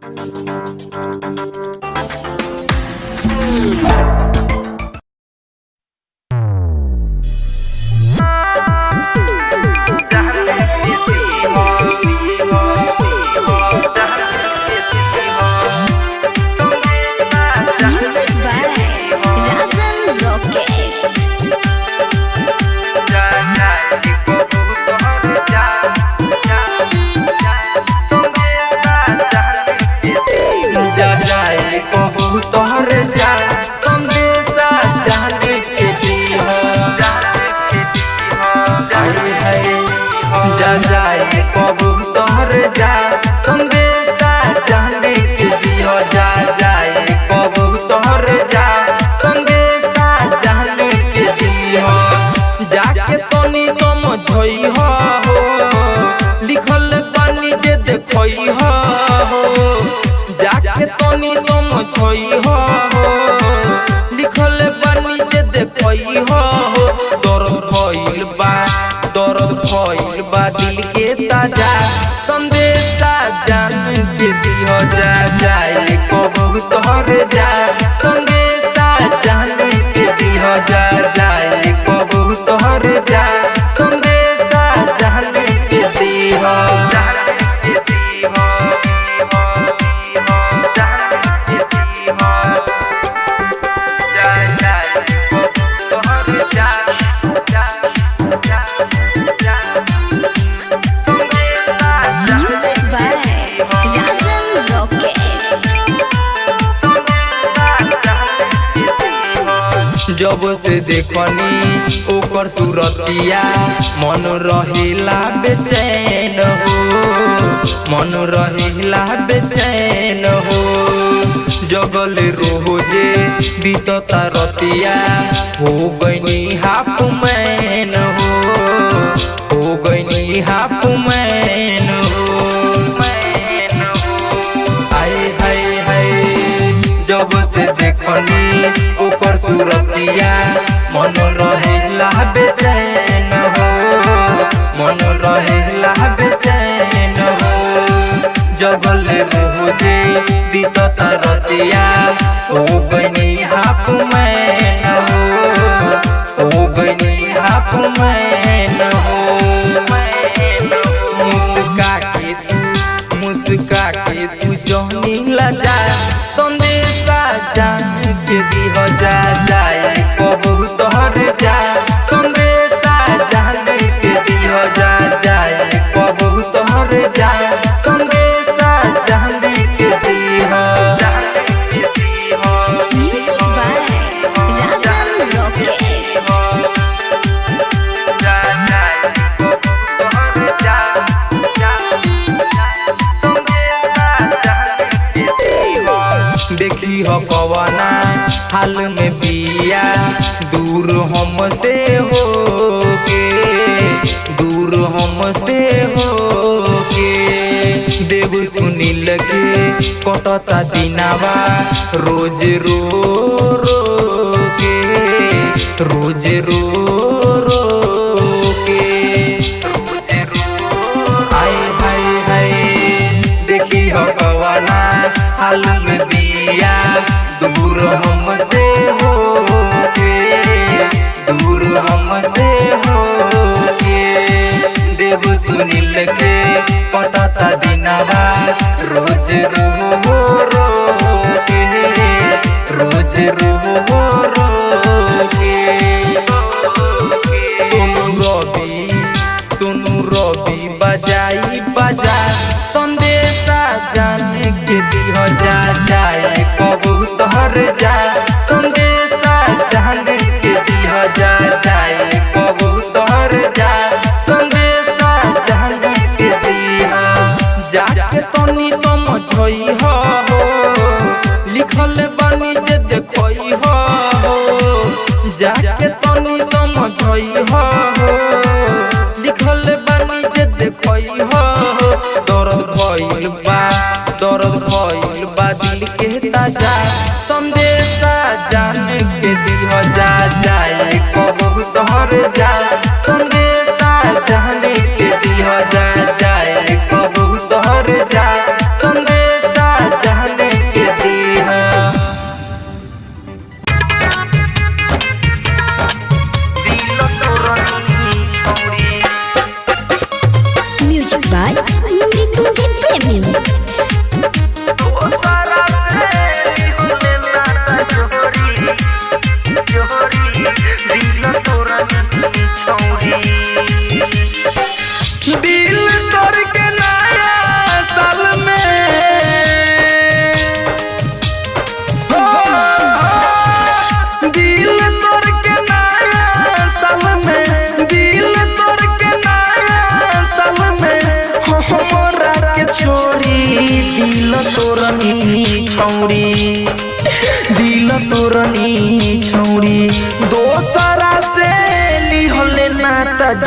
Thank you. हो। लिखल पानी जे देखई हो। दर्द भइल बा, दर्द भइल बा, दिल के ताज़ा। संदेश जान के दिह, जा जाए कबू तोहर जा। देखनी ओकर सूरतिया मन रहिला बेचैन हो मन रहिला बेचैन हो जगल रोज़े बीतता रतिया हो गईनी हाफ़ मैन हो हो गईनी हाफ़ सूरतिया मन रहेला बेचैन हो। मन रहेला बेचैन हो। जगल रोज़े बीतता रतिया ओ गईनी हाफ़ मैन हो। ओ गईनी हाफ़ मैन हो। मुस्का के मुस्का के तू जहनी लजा। संदेशा जान के दिह कटता दिनावा, रोज रो रो के, रोज रो रो के। हाय हाय हाय देखी हो कवाना, हाल में बिया, दूर हमसे हो के दूर हमसे हो के देव सुनील के पटता दिनावा, रोज रो जा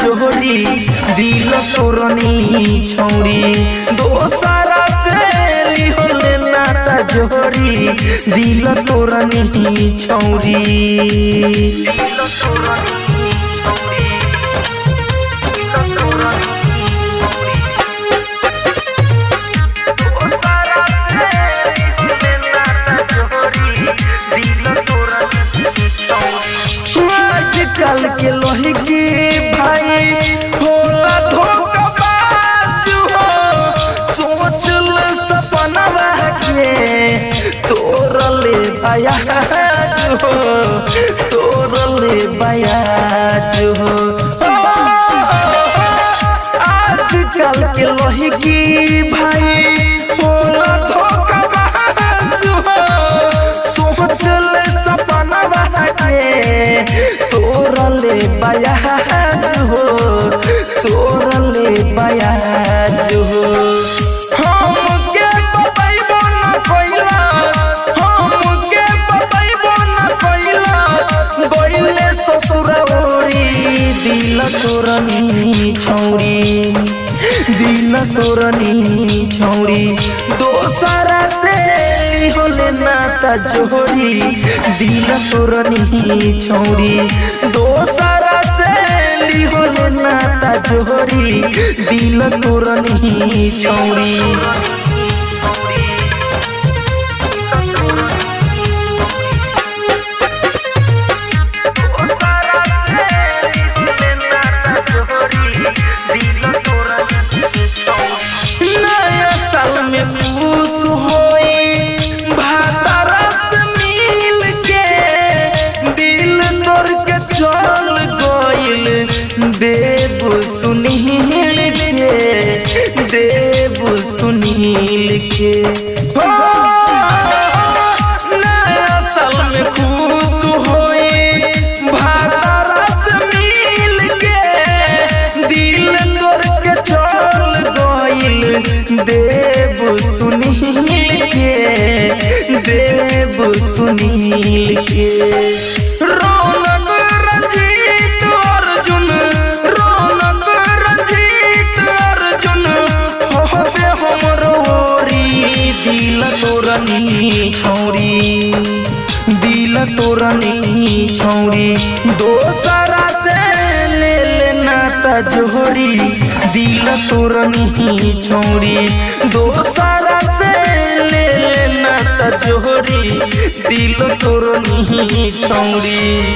जोड़ी, दिल तोरनी छौरी दोसरा से लिहले नाता जोड़ी, दिल तोरनी छौरी आजकल के लोही की तोरले बयाज हो बयाज हो के लोही की तोरनी छौरी दिल तोरनी छौरी, दोसरा से होले नाता जोड़ी दिल तोरनी छौरी, दोसरा से होले नाता जोड़ी दिल तोरनी छौरी। तोरनी छौरी। दोसरा से ले लेना तजोरी। दिल तोरनी छौरी। दोसरा से ले लेना तजोरी। दिल तोरनी छौरी।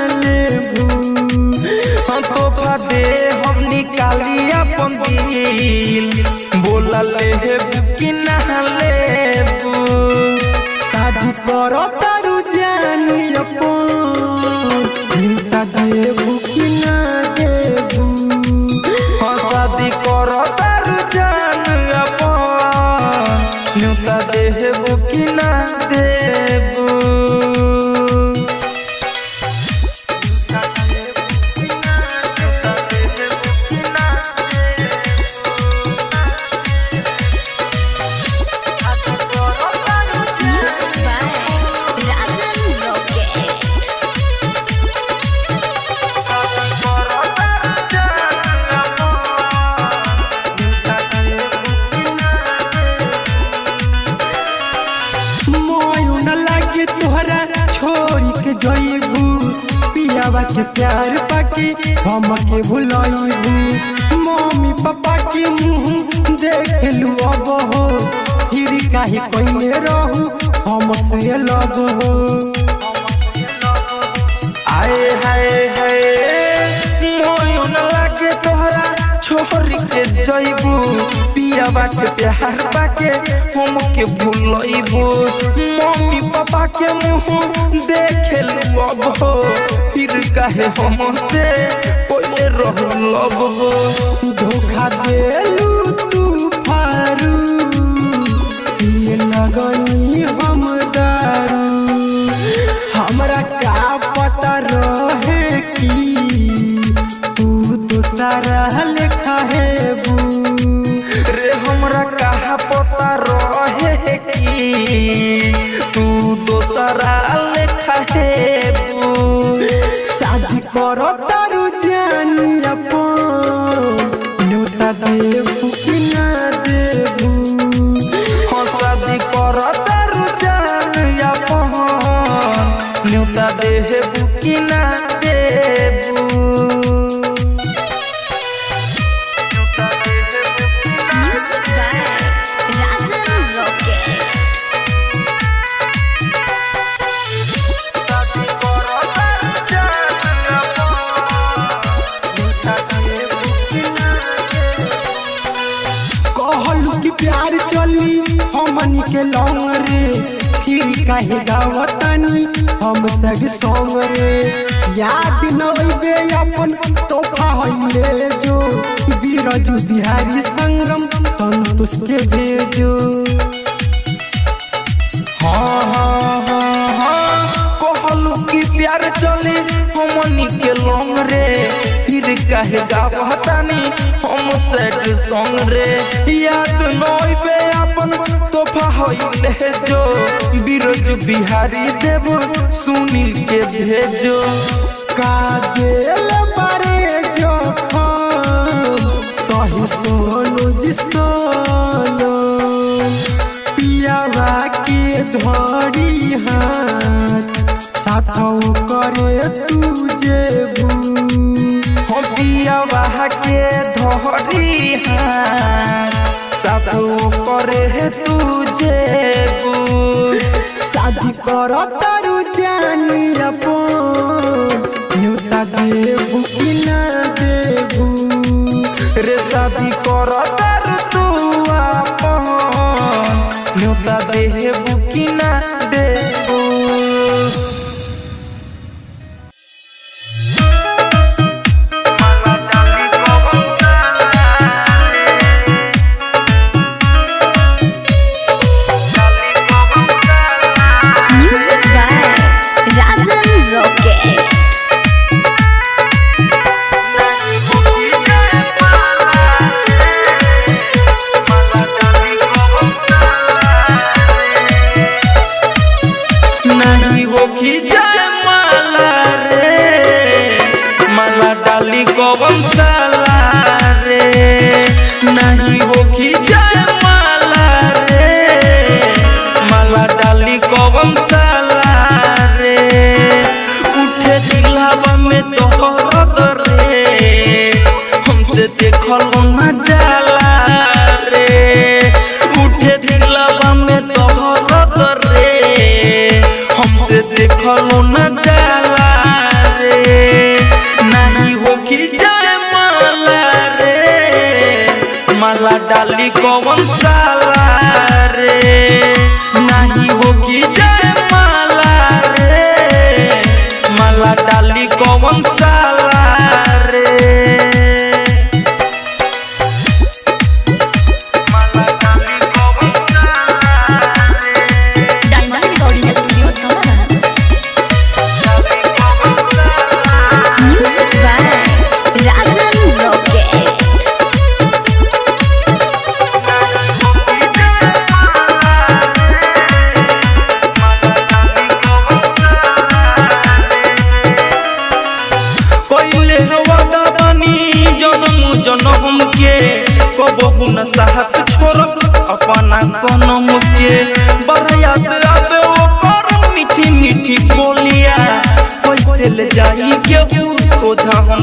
निकाली अपन दिल बोला लेबू कि ना लेबू शादी करो तारू जानी अपन नुका देबू कि ना शादी कर तर जान अपन न्योता देबू कि ना से लब हो आए हाय हाय मोयो न लागे तोहरा छोरी के जइबू पिया बाटे प्यार बाके हम के भूलइबू मम्मी पापा के मुँह देखे लब हो फिर काहे हम से पहिले कि तू तो सारा रे हमरा कहा पता रहे कि? तू दोसरा लेखा हेबू शादी करो तारू जानी अपन। न्योता देबू कि ना हाँ न्योता देबू काहे गावतानी हम सब सोंग रे याद न अइबे अपन तोहफा हइले जो। बीरजू बिहारी संगम संतोष के भेजो। हाँ हाँ। प्यार चले हमनी के लौंग रे। फिर काहे गावतानी हम सेट सॉन्ग रे। याद नइबे अपन तोहफा होइले जो बिरज बिहारी देव, सुनील के भेजो। का गेल बारे जखम, सही सोनू जी सोनो। पियावा के धरी हाथ साथौ करे तू जेबू। हम पियावा के धरी साथो करे तू जेबू। शादी कर तारू जानी अपन न्योता देबू कि ना देबू। रे शादी कर तार तू आपन। न्योता देबू कि ना डाली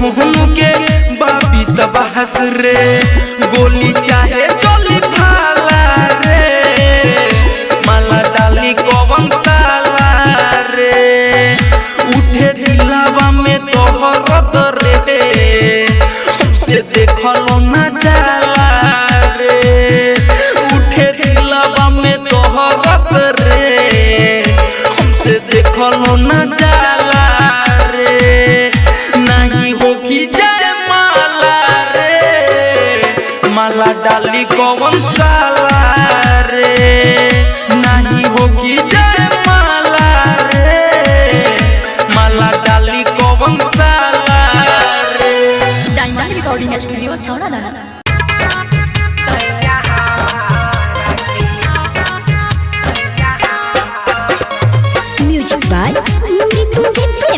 हुनु के बाबी सब हसरे गोली चाहे जो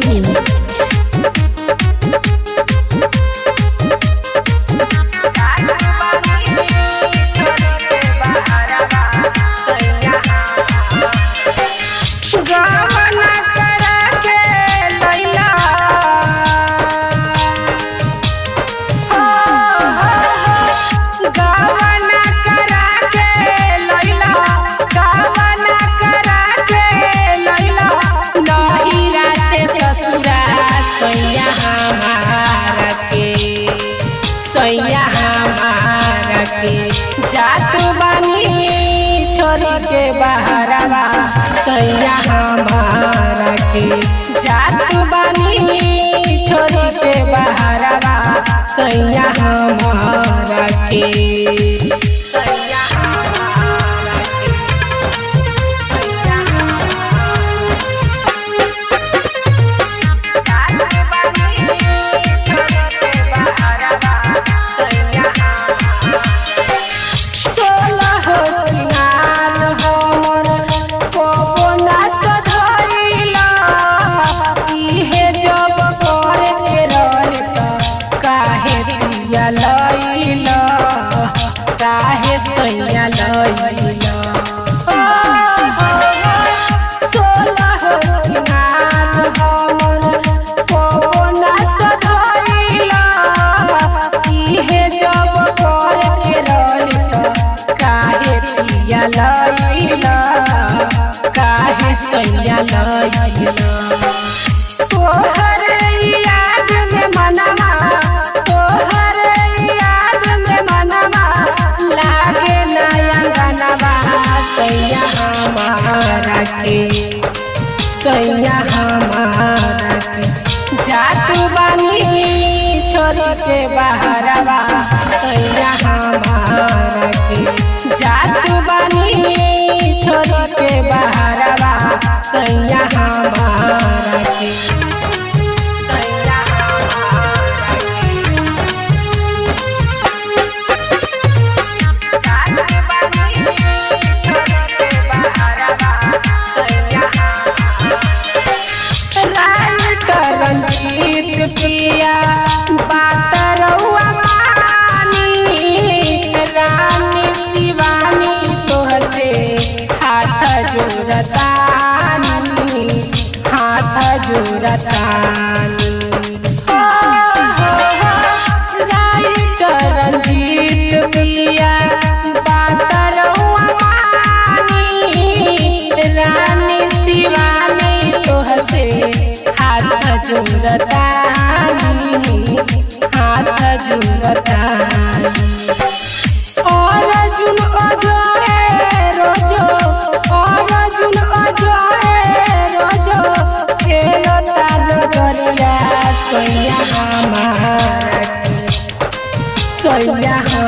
你 say जात बानी छोड़ के बहरवा सैया Ah. सोया हमारा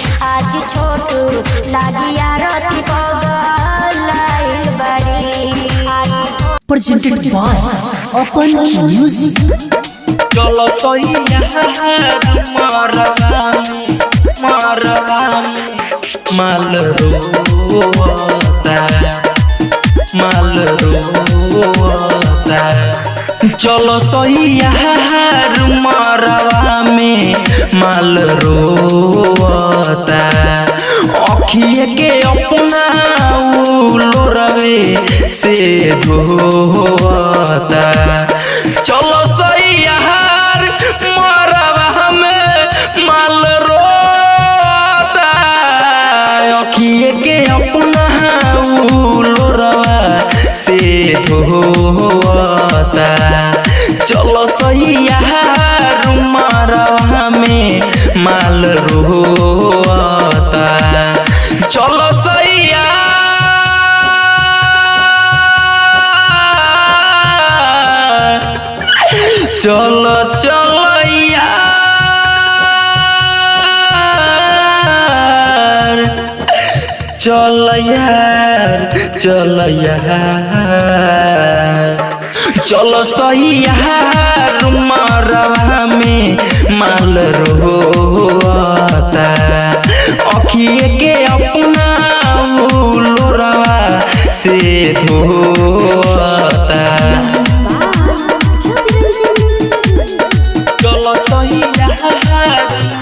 आज छोटू लागी आरती पगलाइल बड़ी presented by Open Music. चलो तो यार मारवामी मारवामी माल रोता माल रोता चलो सही यार मारवा में माल रोता अखिए के अपना लोरवे से धोता चलो सही यार मारवा में माल रोता अखिए के अपना लोरवा से धोता चलो सही मारवा में माल रोता चलो सैया। चलो चलो चल यार चल चलो सही यार में माल रोता अखिए के अपना लोरवा से धोता चलो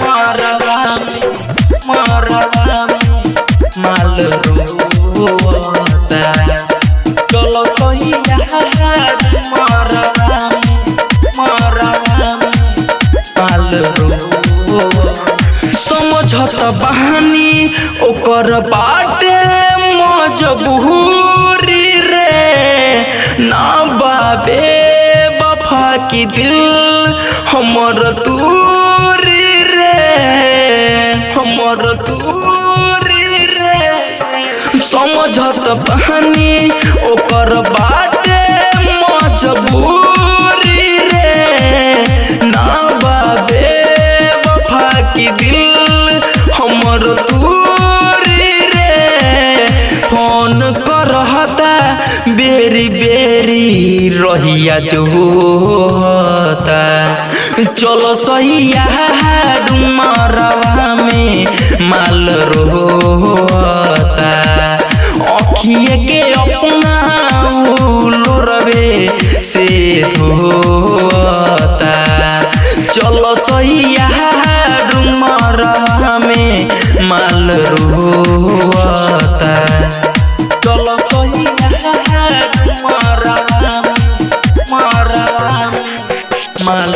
मरवा मरवा माल बहानी ओकर बाटे मजबूरी रे। ना बाबे, बफा की दिल हमर दूरी रे। हमर दूरी रे। समझत बहनी ओकर बाटे मजबूरी रहिया जो होता चलो सैया डुमरवा में माल रोता अखिए के अपना लोरवे से धोता चलो सैया डुमरवा में माल रोता चलो सैया डुमरवा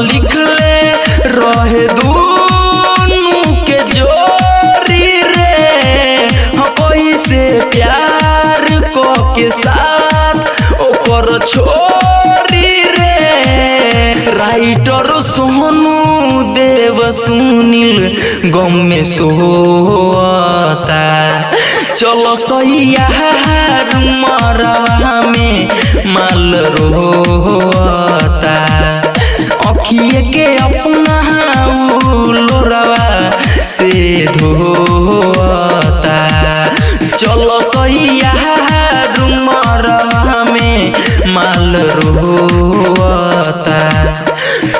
लिखले रहे दूनु के जोरी रे। हाँ, कैसे प्यार क के साथ छोरी रे। राइटर सोनू देव सुनील गम में सोता चलो सैया मरवा में माल रोता अखिए के अपना लोरवा से धोता। चलो सैया मरवा में माल रोता।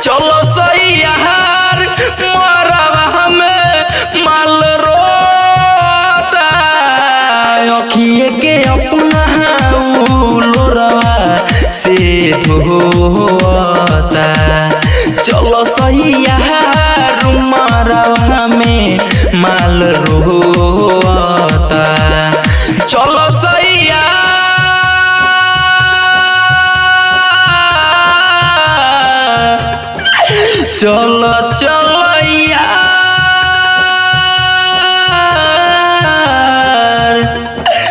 चलो सैया मरवा में माल रोता। के अपना लोरवा से धोता। रोता चलो सैया। चलो चलो